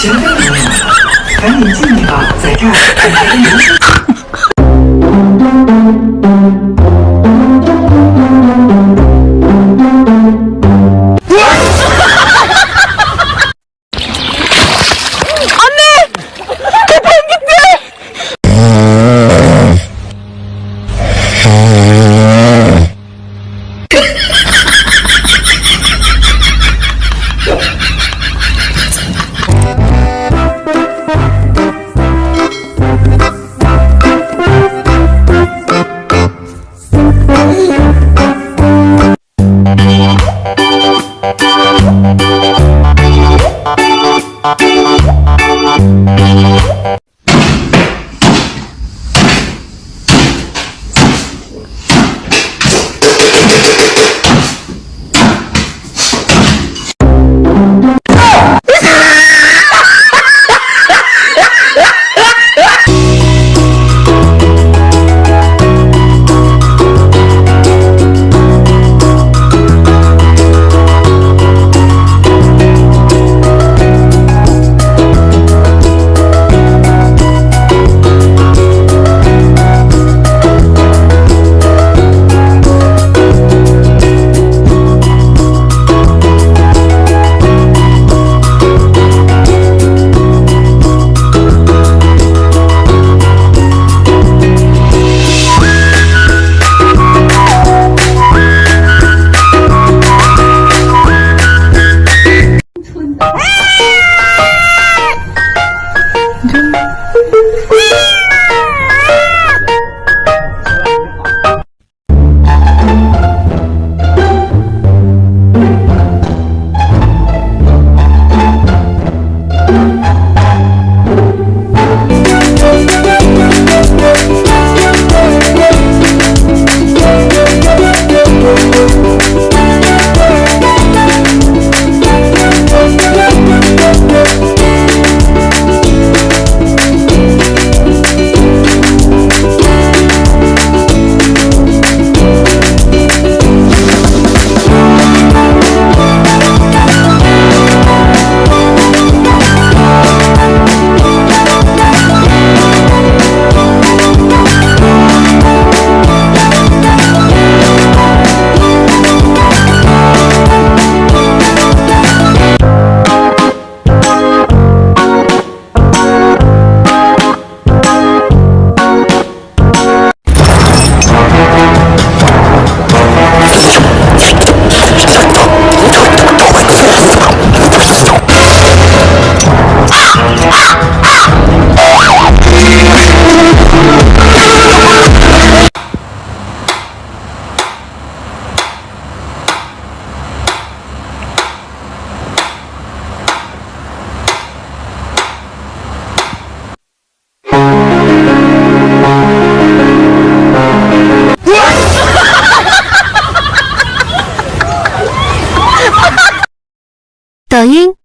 行飞朋友们，赶紧进去吧，在这儿等着您。哈 哈，抖音。